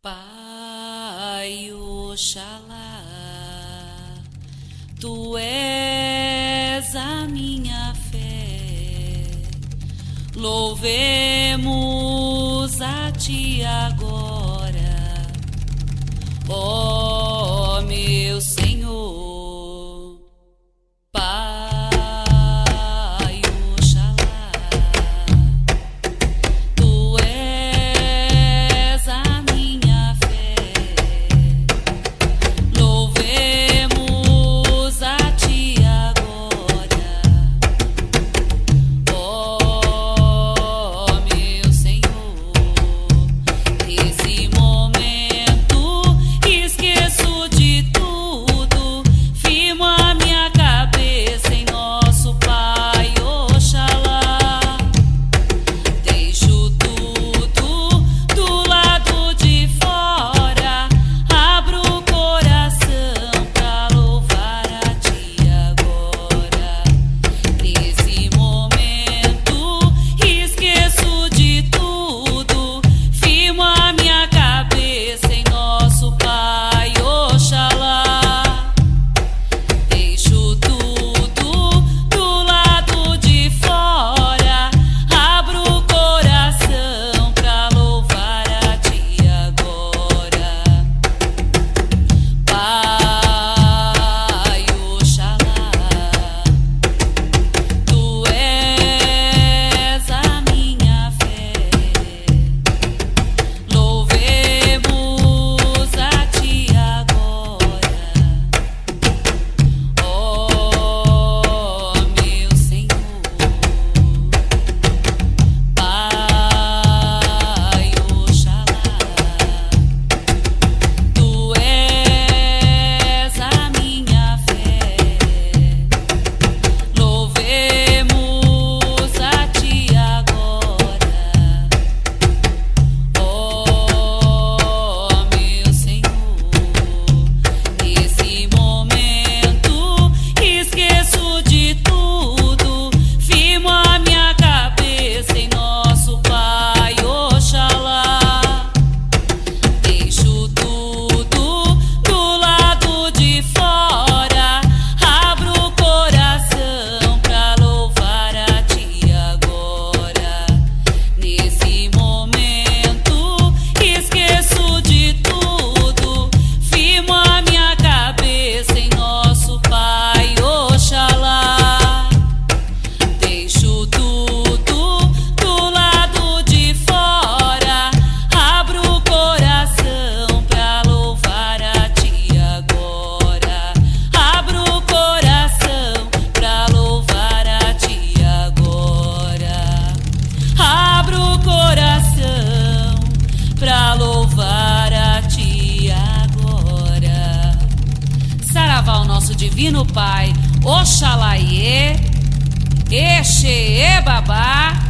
Pai Oxalá, tu és a minha fé, louvemos a ti agora. Divino Pai, Oxalaiê, Exeebabá,